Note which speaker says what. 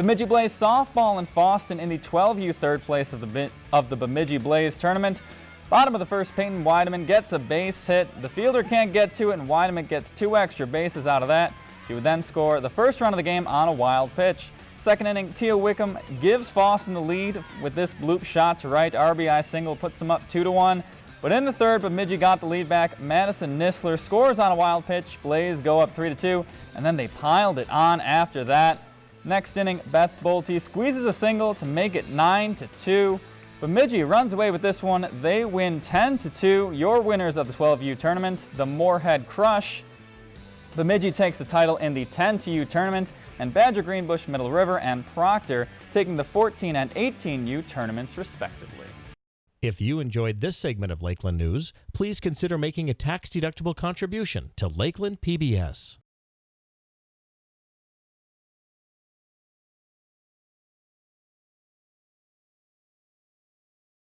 Speaker 1: Bemidji Blaze softball in Fosston in the 12U third place of the, of the Bemidji Blaze tournament. Bottom of the first, Peyton Weideman gets a base hit. The fielder can't get to it, and Weideman gets two extra bases out of that. He would then score the first run of the game on a wild pitch. Second inning, Tia Wickham gives Fosston the lead with this bloop shot to right. RBI single puts him up 2 to 1. But in the third, Bemidji got the lead back. Madison Nisler scores on a wild pitch. Blaze go up 3 to 2, and then they piled it on after that. Next inning, Beth Bolte squeezes a single to make it 9 to 2. Bemidji runs away with this one. They win 10 to 2. Your winners of the 12U tournament, the Moorhead Crush. Bemidji takes the title in the 10-U tournament, and Badger Greenbush, Middle River, and Proctor taking the 14 and 18U tournaments respectively.
Speaker 2: If you enjoyed this segment of Lakeland News, please consider making a tax-deductible contribution to Lakeland PBS.